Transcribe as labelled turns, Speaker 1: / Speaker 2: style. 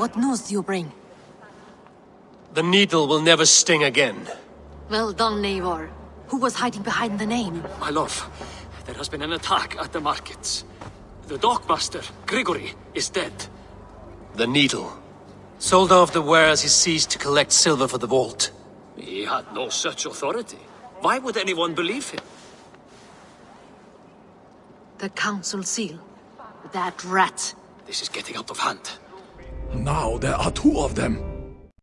Speaker 1: What news do you bring?
Speaker 2: The needle will never sting again.
Speaker 1: Well done, Eivor. Who was hiding behind the name?
Speaker 3: My love, there has been an attack at the markets. The dockmaster, Grigory, is dead.
Speaker 2: The needle. Sold off the wares he seized to collect silver for the vault.
Speaker 3: He had no such authority. Why would anyone believe him?
Speaker 1: The council seal. That rat.
Speaker 3: This is getting out of hand.
Speaker 4: Now there are two of them.